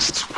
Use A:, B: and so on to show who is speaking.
A: fast.